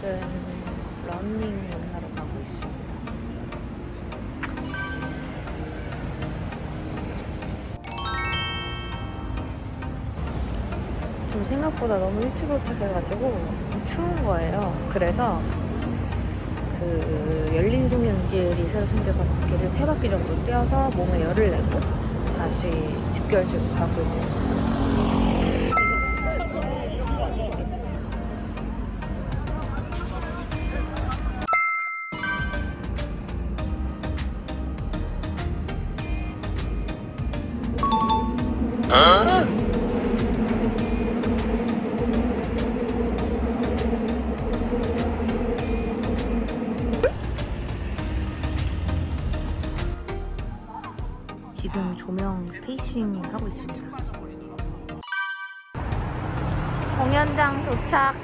지금 런닝 만나러 가고 있습니다. 좀 생각보다 너무 일찍 도착해가지고 좀 추운 거예요. 그래서 그 열린 송연길이 새로 생겨서 바퀴를 세 바퀴 정도 뛰어서 몸에 열을 내고 다시 집결지로 가고 있습니다. 지금 조명 스테이싱 하고 있습니다. 공연장 도착.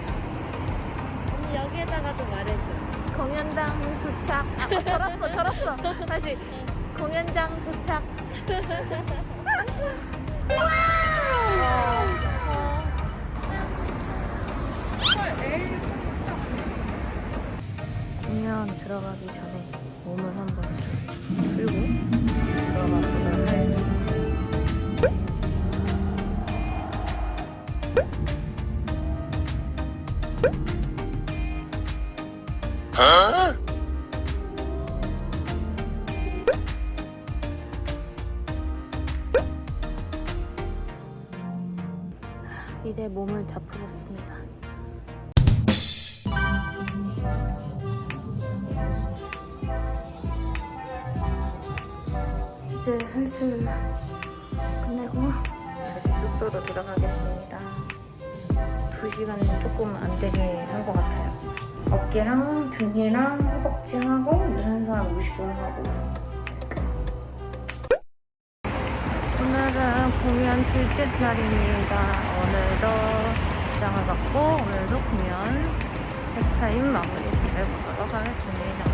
언니 여기에다가도 말해줘. 공연장 도착. 아, 절었어, 절었어. 다시. 공연장 도착. 공연 들어가기 전에 몸을 한번 풀고 들어가 보도록 하겠습니다. 이제 몸을 다 풀었습니다. 이제 슬슬 끝내고 다시 숙소로 들어가겠습니다. 2시간 조금 안 되게 한 것 같아요. 어깨랑 등이랑 허벅지하고 유산소 한 50분 하고 오늘은 공연 둘째 날입니다. 오늘도 장을 받고 오늘도 공연 셋타임 마무리 잘 보도록 하겠습니다.